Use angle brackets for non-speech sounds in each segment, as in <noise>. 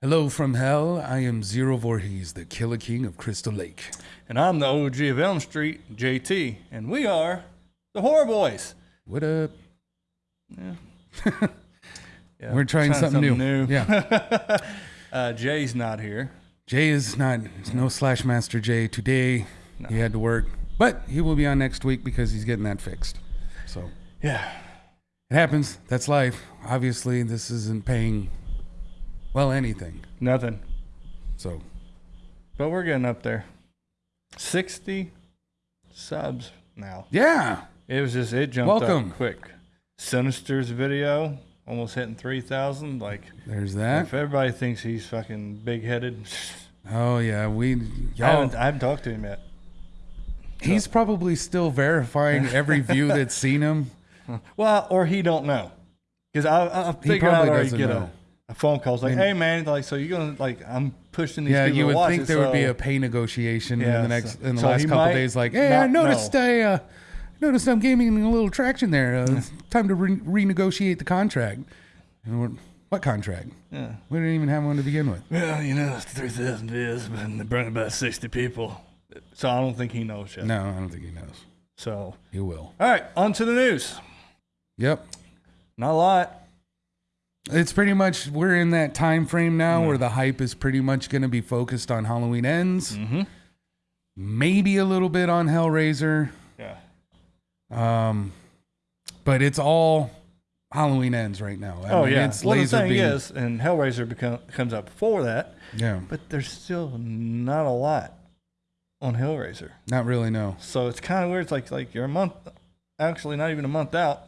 Hello from hell. I am Zero Voorhees, the Killer King of Crystal Lake. And I'm the OG of Elm Street, JT, and we are the Horror Boys. What up? Yeah. <laughs> Yeah, We're trying something new. new. Yeah. <laughs> uh, Jay's not here. Jay is not, it's no Slash Master Jay today. He had to work, but he will be on next week because he's getting that fixed. So Yeah. it happens. That's life. Obviously, this isn't paying, well, anything. Nothing. So But we're getting up there. 60 subs now. yeah. It was just, it jumped Welcome. up quick. Sinister's video, almost hitting 3,000. Like, There's that. if everybody thinks he's fucking big headed, <laughs> Oh yeah, we I, y'all. haven't, I haven't talked to him yet. He's probably still verifying every view that's seen him. <laughs> Well, or he don't know. Because I, I He figured out doesn't get know. A, phone call. It's like, And- hey man, like so you're gonna like I'm pushing these Yeah, people you to would watch think it, there would be a pay negotiation Yeah, in the next so- in the so last he couple might days. Like, hey, I not noticed know. I uh, noticed I'm gaining a little traction there. Uh, it's time to re- renegotiate the contract. And we're, what contract? Yeah. We didn't even have one to begin with. Well, you know, it's three thousand views, but they bring about sixty people. So I don't think he knows yet. No, I don't think he knows. So He will. all right, on to the news. Yep. Not a lot. It's pretty much we're in that time frame now where the hype is pretty much going to be focused on Halloween ends, Mm-hmm. maybe a little bit on Hellraiser. Yeah. Um, but it's all Halloween ends right now. I oh mean, yeah. It's well, the laser thing beam. is, and Hellraiser become, comes up before that, yeah, but there's still not a lot on Hellraiser. not really. No. So it's kind of weird. It's like like you're a month, actually not even a month out.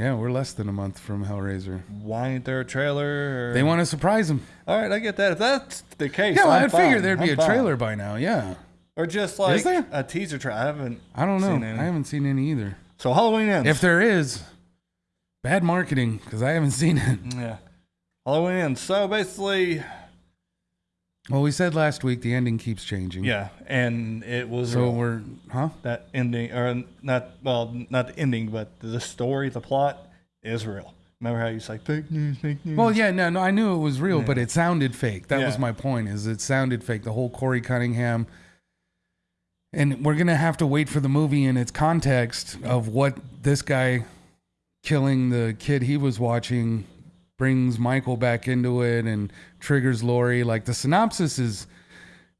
Yeah, we're less than a month from Hellraiser. Why ain't there a trailer? Or... They want to surprise him. All right, I get that. If that's the case, Yeah, well, I'd fine. there'd be I'm a fine. trailer by now. Yeah, or just like there? a teaser trailer. I haven't. I don't know. I haven't seen any either. So Halloween ends. If there is, bad marketing because I haven't seen it. yeah, Halloween ends. So basically, Well, we said last week the ending keeps changing. yeah, and it was So we're, huh? that ending, or not. Well, not the ending, but the story, the plot is real. Remember how you say fake news, fake news? Well, yeah, no, no, I knew it was real, but it sounded fake. That was my point. Is it sounded fake? The whole Corey Cunningham, and we're gonna have to wait for the movie in its context of what this guy killing the kid he was watching brings Michael back into it and triggers Laurie. Like the synopsis is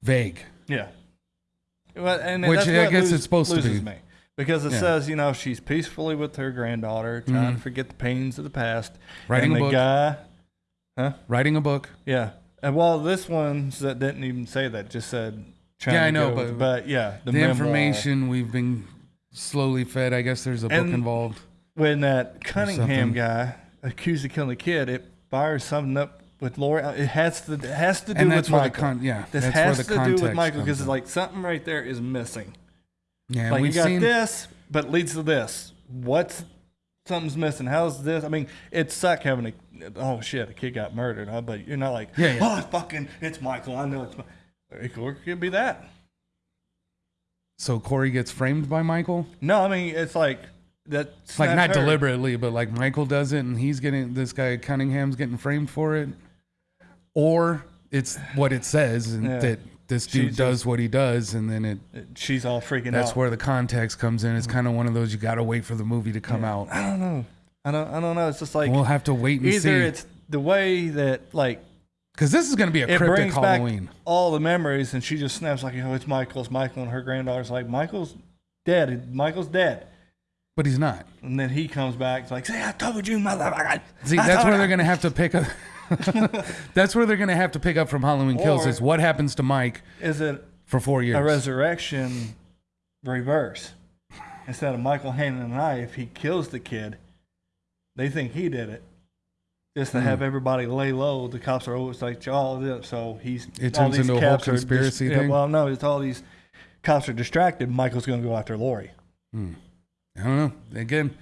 vague. Yeah. Well, and Which I guess lose- it's supposed to be. me because it Yeah. says you know she's peacefully with her granddaughter, trying Mhm. to forget the pains of the past. Writing and a the book. guy, huh? Writing a book. Yeah. And well, this one's that didn't even say that; just said. Yeah, I know, but- with- but yeah, The, memoir. information we've been slowly fed. I guess there's a book And- involved. when that Cunningham guy accused of killing the kid, it fires something up with Laura. It has to it has to do And with that's where the Michael. con- yeah, this that's has where the to do with Michael because it's like something right there is missing. Yeah, like we've got seen this, but leads to this. What's something's missing? How's this? I mean, it suck having a oh shit, a kid got murdered, huh? But you're not like Yeah, yeah. oh it's fucking it's Michael. I know it's. Mi-. It could- it could be that. So Corey gets framed by Michael. No, I mean it's like that. It's like not her. deliberately, but like Michael does it, and he's getting this guy Cunningham's getting framed for it, or it's what it says, and Yeah. that this dude just- does what he does, and then it She's all freaking out. that's out. where the context comes in. It's mm. kind of one of those you got to wait for the movie to come out. I don't know. I don't. I don't know. It's just like we'll have to wait and either see it's the way that like because this is going to be a it cryptic brings Halloween. back all the memories, and she just snaps like, "Oh, it's Michael. It's Michael." And her granddaughter's like, "Michael's dead. Michael's dead." But he's not. And then he comes back. It's like, "See, I told you, motherfucker." See, I that's where you." they're going to have to pick up. <laughs> that's where they're going to have to pick up from Halloween Kills. Or- Is what happens to Mike Is it for four years? a resurrection reverse? Instead of Michael handing a knife, he kills the kid. They think he did it. Just to Hmm. have everybody lay low, the cops are always like, all this. So he's It turns into a whole cops are dis- conspiracy yeah, thing? well, no, it's all these cops are distracted. Michael's going to go after Laurie. Hmm. I don't know. Again,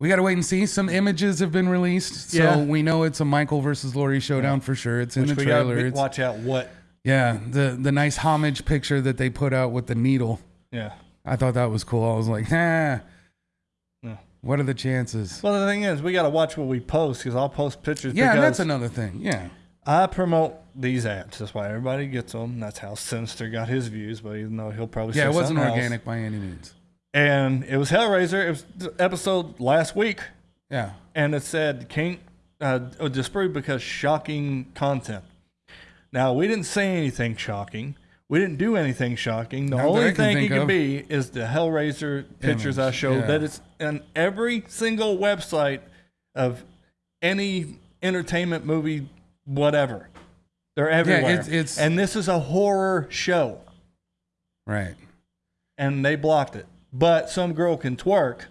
we got to wait and see. Some images have been released, so Yeah. we know it's a Michael versus Laurie showdown for sure. It's in Which the we trailer. gotta It's, watch out what. yeah, the the nice homage picture that they put out with the needle. Yeah. I thought that was cool. I was like, ah, Yeah. what are the chances? Well, the thing is, we got to watch what we post because I'll post pictures. yeah, because that's another thing. Yeah, I promote these ads. That's why everybody gets them. That's how Sinister got his views, but even though he'll probably Yeah, say it wasn't something else. organic by any means. And it was Hellraiser. It was the episode last week, Yeah. and it said can't uh, disproved because shocking content. Now we didn't say anything shocking. We didn't do anything shocking. The Not that I only can thing it think could of. be is the Hellraiser pictures I Image, showed. yeah. That it's on every single website of any entertainment movie, whatever. They're everywhere. it's- it's- and this is a horror show, Right. and they blocked it. But some girl can twerk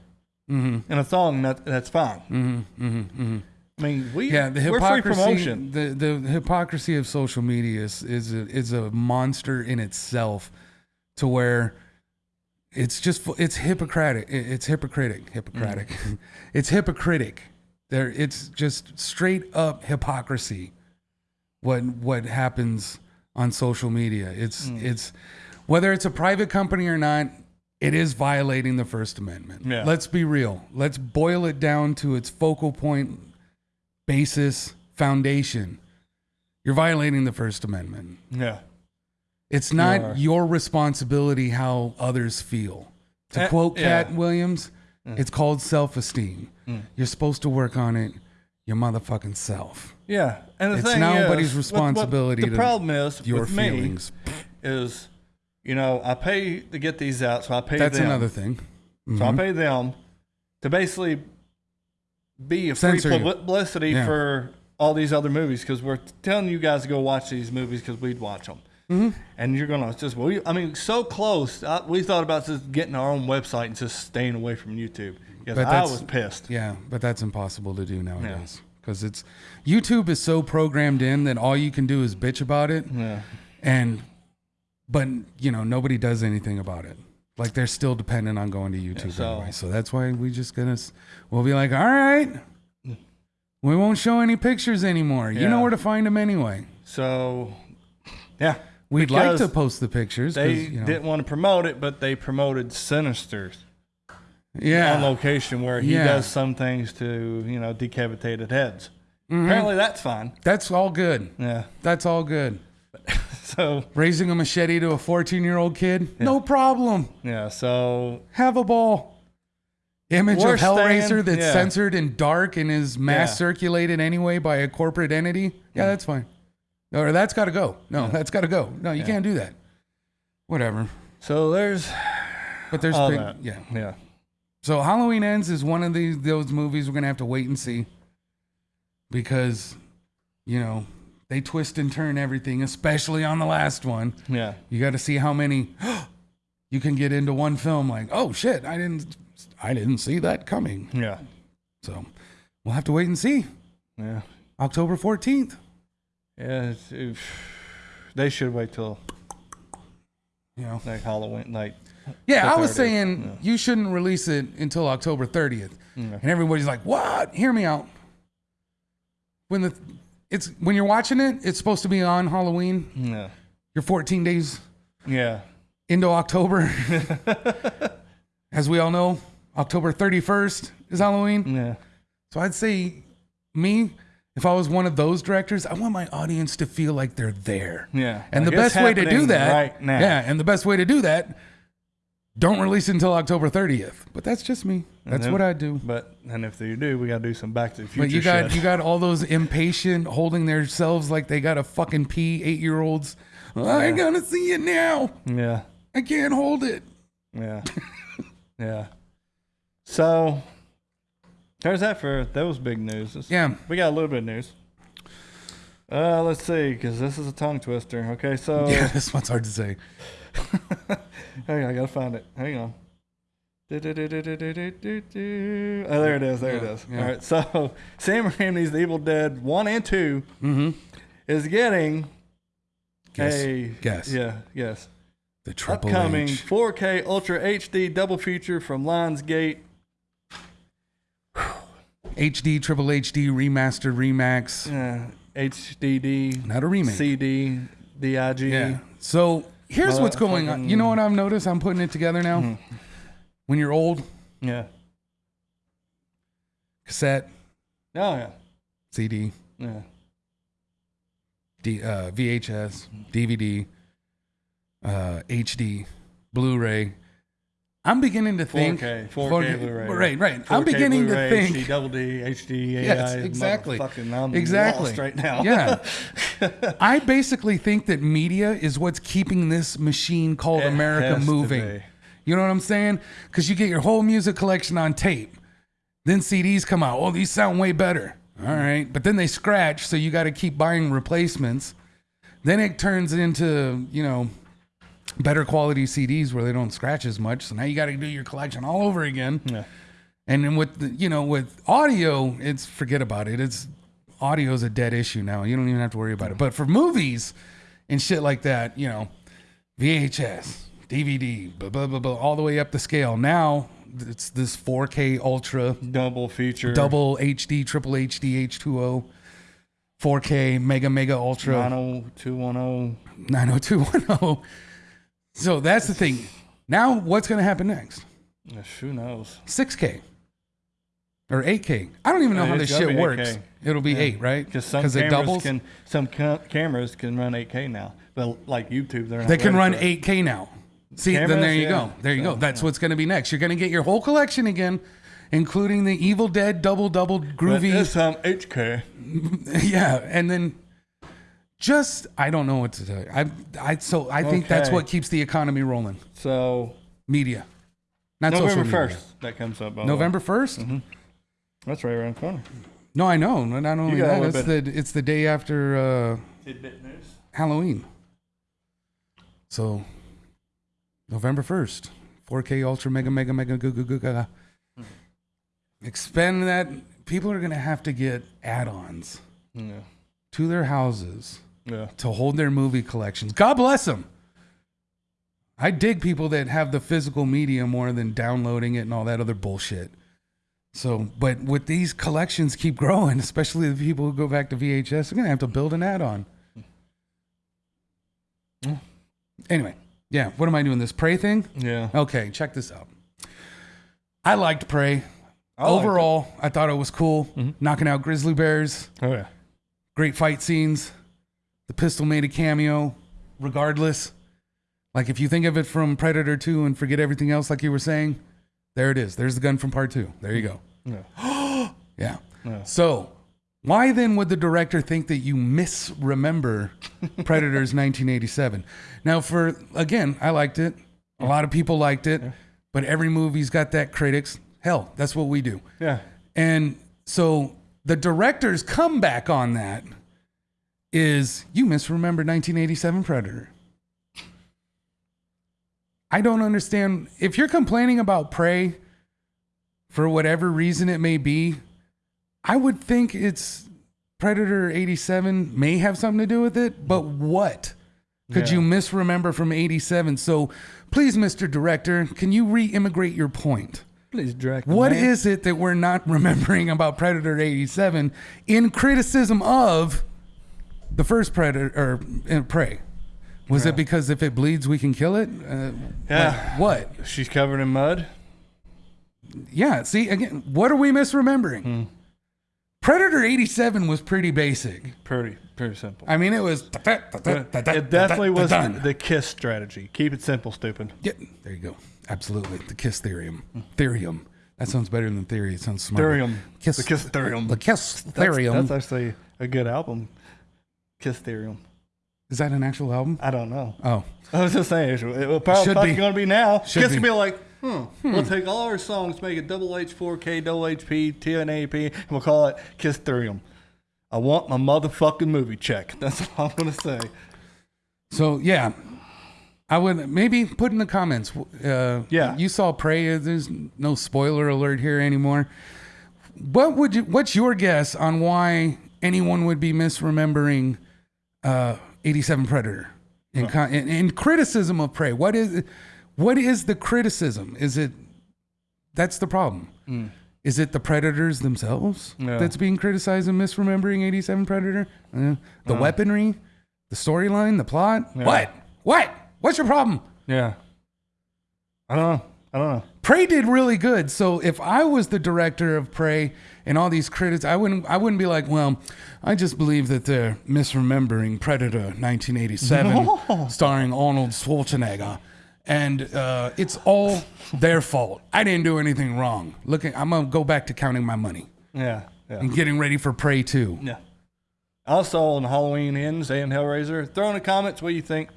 Mm-hmm. in a thong. That, that's fine. Mm-hmm. Mm-hmm. Mm-hmm. I mean, we Yeah, the hypocrisy. promotion. The the hypocrisy of social media is is a, is a monster in itself, to where it's just it's hypocritic. It's hypocritic. Hypocritic. Mm. <laughs> it's hypocritic. There, it's just straight up hypocrisy. What what happens on social media? It's Mm. it's whether it's a private company or not. It is violating the First Amendment. Yeah. Let's be real. Let's boil it down to its focal point basis, foundation, you're violating the First Amendment. Yeah. It's not your responsibility how others feel. To Eh, quote yeah. Katt Williams, it's called self esteem. Mm. You're supposed to work on it your motherfucking self. Yeah, and the It's thing nobody's is, what- what responsibility the problem is Your with me feelings. is, you know, I pay to get these out, so I pay That's them. another thing. So I Mhm. pay them to basically be a free Censor you. publicity Yeah. for all these other movies because we're telling you guys to go watch these movies because we'd watch them. Mhm. And you're gonna just, well, I mean, so close. I, we thought about just getting our own website and just staying away from YouTube But I was pissed. Yeah, but that's impossible to do nowadays because it's YouTube is so programmed in that all you can do is bitch about it, Yeah. and but you know nobody does anything about it. Like they're still dependent on going to YouTube so- anyway. So that's why we just gonna we'll be like, all right, we won't show any pictures anymore. You know where to find them anyway. So, yeah. We'd like to post the pictures They you know, didn't want to promote it, but they promoted Sinister's yeah. on location where he Yeah. does some things to, you know, decapitated heads. Mhm. Apparently that's fine. That's all good. Yeah. That's all good. <laughs> <laughs> So, Raising a machete to a 14 year old kid, no problem. yeah. So, Have a ball. Image We're of Hellraiser staying- that's yeah. censored and dark and is mass Yeah. circulated anyway by a corporate entity. Yeah, that's fine. Or that's got to go. No, that's got to go. No, you Yeah. can't do that. Whatever. so there's But there's big, yeah. Yeah. So Halloween Ends is one of these those movies we're gonna have to wait and see because you know they twist and turn everything, especially on the last one. Yeah. You got to see how many <gasps> you can get into one film. Like, oh shit, I didn't, I didn't see that coming. Yeah. So we'll have to wait and see. Yeah. October fourteenth. Yeah. It's, if, they should wait till You know. like Halloween. Like, Yeah, I was saying yeah. you shouldn't release it until October thirtieth, yeah. and everybody's like, "What? Hear me out." When the it's when you're watching it, it's supposed to be on Halloween. Yeah. You're 14 days Yeah. into October. <laughs> As we all know, October 31st is Halloween. Yeah. So I'd say, me, if I was one of those directors, I want my audience to feel like they're there. Yeah. And Like, the best way to do that, right now. yeah, and the best way to do that, don't release it until October 30th. But that's just me. That's then- what I do. But and if you do, we gotta do some Back to the Future. But you got shit. you got all those <laughs> impatient, holding themselves like they got a fucking pee eight year olds. I gotta see it now. Yeah. I can't hold it. Yeah. <laughs> yeah. So there's that for those big news. Let's- Yeah. We got a little bit of news. Uh, let's see, because this is a tongue twister. Okay, so <laughs> Yeah, this one's hard to say. Hang on, I gotta find it. Hang on. Oh, there it is. There it Yeah, is. yeah. All right. So <laughs> Sam Raimi's The Evil Dead One and Two Mm-hmm. is getting Guess. a Guess. Yeah. Yes. The triple Upcoming H. 4K Ultra HD double feature from Lionsgate. HD, triple HD, remastered, remax. Uh, HDD, Not a remake. CD, DIG. Yeah. So here's what's going on. You know what I've noticed? I'm putting it together now. Mhm. When you're old, Yeah. cassette, Oh yeah. CD, Yeah. D, uh, VHS, DVD, uh, HD, Blu-ray. I'm beginning to think 4K, 4K 4K Blu-ray. Right, right. I'm 4K beginning Blu-ray, to think HD, double D, HD, AI. Yes, exactly. Motherfucking, I'm Exactly. lost right now. Yeah. <laughs> I basically think that media is what's keeping this machine called It America moving. You know what I'm saying? Because you get your whole music collection on tape. Then CDs come out. Oh, these sound way better. All right. But then they scratch, so you got to keep buying replacements. Then it turns into, you know, better quality CDs where they don't scratch as much. So now you got to do your collection all over again. Yeah. And then with the, you know with audio, it's forget about it. It's audio is a dead issue now. You don't even have to worry about it. But for movies and shit like that, you know, VHS, DVD, blah blah blah, blah all the way up the scale. Now it's this 4K ultra, Double feature. double HD, triple HD, H2O, 4K, mega mega ultra. 90210. 90210. So that's the thing. Now what's going to happen next? Yes, Who knows? 6K or 8K. I don't even know how this shit works. 8K. It'll be 8, right? Because some it cameras doubles. can some ca- cameras can run 8K now, but like YouTube, they're not they can run 8K now. See, then there you yeah. go. There you go. So, That's what's going to be next. You're going to get your whole collection again, including the Evil Dead double double But groovy. this time 8K. yeah, and then just I don't know what to tell you. I I so I think that's Okay. what keeps the economy rolling. So Media, not November social media. first, that comes up. by the way. November 1st Mm-hmm. That's right around the corner. No, I know. Not only got a that, little it's the it's the day after uh, Tidbit news. Halloween. So November 1st, 4K Ultra Mega Mega Mega Goo Goo Goo Gaga. Expend that. People are going to have to get add ons Yeah. to their houses Yeah. to hold their movie collections. God bless them. I dig people that have the physical media more than downloading it and all that other bullshit. So, but with these collections keep growing, especially the people who go back to VHS, they're gonna have to build an add-on. Mm. Anyway, yeah. What am I doing? This Prey thing? Yeah. Okay, check this out. I liked Prey. I liked Overall, I thought it was cool. Mhm. Knocking out grizzly bears, Oh yeah. great fight scenes. The pistol made a cameo, regardless. Like if you think of it from Predator 2 and forget everything else, like you were saying, there it is. There's the gun from part two. There you go. Yeah. <gasps> Yeah. Yeah. So, why then would the director think that you misremember <laughs> Predators 1987? Now, for again, I liked it. A lot of people liked it, but every movie's got that critics. Hell, that's what we do. Yeah. And so the director's comeback on that is you misremembered 1987 Predator. I don't understand. If you're complaining about Prey for whatever reason it may be, I would think it's Predator 87 may have something to do with it, but what? Could Yeah. you misremember from 87? So please, Mr. Director, can you re immigrate your point? Please direct. What is it that we're not <laughs> remembering about Predator 87 in criticism of the first Predator or uh, Prey? Was it because if it bleeds, we can kill it? Uh, Yeah. like, what? She's covered in mud. Yeah. See, again, what are we misremembering? Hmm. Predator 87 was pretty basic. Pretty, pretty simple. I mean, it was. it definitely was the, kiss strategy. Keep it simple, stupid. Yeah, there you go. Absolutely. The Kiss Therium. Therium. That sounds better than theory. It sounds smarter. Therium. Kiss, The Kiss Therium. The Kiss That's, that's actually a good album. Kiss Therium. Is that an actual album? I don't know. Oh. I was just saying, it will probably, Should be. going to be now. Should Kiss be. will be like, hmm, we'll take all our songs, make it double H, 4K, double HP, 1080p, and we'll call it Kiss Therium. I want my motherfucking movie check. <laughs> That's all I'm going to say. So yeah, I would maybe put in the comments. Uh, Yeah. you saw Prey. There's no spoiler alert here anymore. What would you? What's your guess on why anyone would be misremembering uh, 87 Predator con- in, in criticism of Prey? What is what is the criticism? Is it that's the problem? Is it the predators themselves Yeah. that's being criticized and misremembering 87 Predator? Uh, the weaponry, the storyline, the plot? Yeah. What? What? What's your problem? Yeah. I don't know. I don't know. Prey did really good. So if I was the director of Prey and all these critics, I wouldn't I wouldn't be like, well, I just believe that they're misremembering Predator 1987, starring Arnold Schwarzenegger, and uh, it's all their fault. I didn't do anything wrong. Looking, I'm gonna go back to counting my money Yeah, yeah, and getting ready for Prey 2. yeah. Also on Halloween ends and Hellraiser, throw in the comments what you think.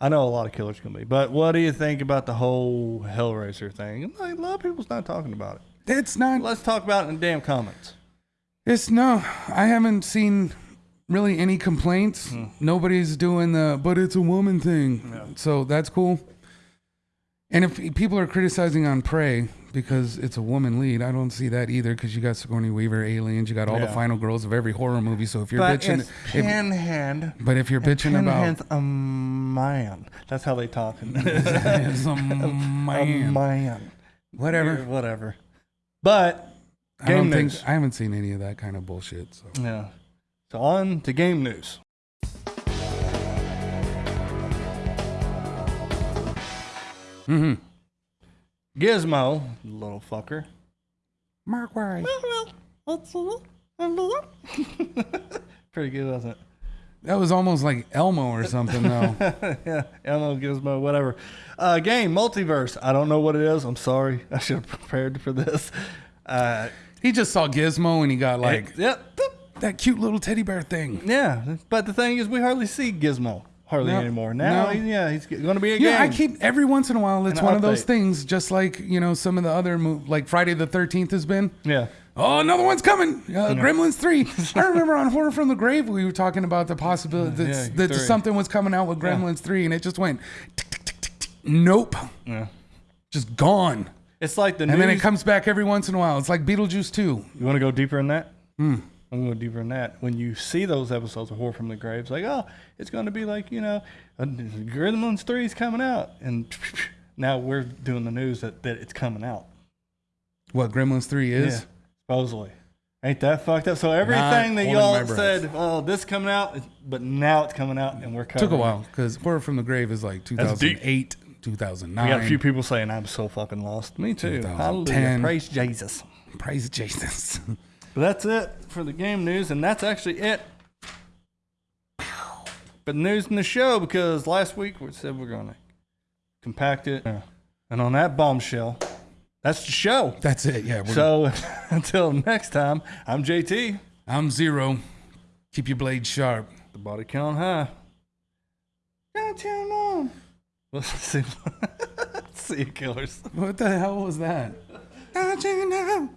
I know a lot of killers can be, but what do you think about the whole Hellraiser thing? Like, a lot of people's not talking about it. It's not. Let's talk about it in the damn comments. It's no. I haven't seen really any complaints. Hmm. Nobody's doing the, but it's a woman thing. So that's cool. And if people are criticizing on Prey because it's a woman lead, I don't see that either. Because you got Sigourney Weaver, aliens, you got all the final girls of every horror movie. So if you're But bitching, it's if, Pinhead. but if you're bitching about, Pinhead's a man. That's how they talk. <laughs> it's <laughs> a man. a man, whatever. Whatever. But I don't game think news. I haven't seen any of that kind of bullshit. So Yeah. So on to game news. mm-hmm. Gizmo, little fucker. Mark White. <laughs> Pretty good, wasn't it? That was almost like Elmo or something, though. <laughs> yeah, Elmo, Gizmo, whatever. Uh, game, multiverse. I don't know what it is. I'm sorry. I should have prepared for this. Uh, He just saw Gizmo and he got like yep. that cute little teddy bear thing. Yeah, but the thing is, we hardly see Gizmo hardly No, anymore. Now, no. yeah, he's going to be a Yeah, I keep every once in a while. It's An one of those things, just like you know some of the other mov like Friday the Thirteenth has been. yeah. Oh, another one's coming. Uh, Gremlins three. <laughs> I remember on Horror from the Grave we were talking about the possibility that, Yeah, that something was coming out with Gremlins three, and it just went. Nope, Yeah. just gone. It's like the And news. then it comes back every once in a while. It's like Beetlejuice two. You want to go deeper in that? Hmm. I'm going deeper in that. When you see those episodes of Horror from the Graves, like, oh, it's going to be like, you know, uh, Gremlins 3 is coming out. And <laughs> now we're doing the news that, that it's coming out. What Gremlins three is? Yeah, supposedly. Ain't that fucked up? So everything that y'all said, oh, this coming out, but now it's coming out and we're covering Took a while because Horror from the Grave is like 2008, 2009. We got a few people saying I'm so fucking lost. Me too. 2010. Hallelujah. Praise Jesus. Praise Jesus. <laughs> But that's it for the game news, and that's actually it. But news in the show because last week we said we're gonna compact it, and on that bombshell, that's the show. That's it. Yeah. We're, So <laughs> until next time, I'm JT. I'm zero. Keep your blade sharp. The body count high. Don't tell mom. We'll <laughs> see. <laughs> see you, killers. What the hell was that? Don't you know?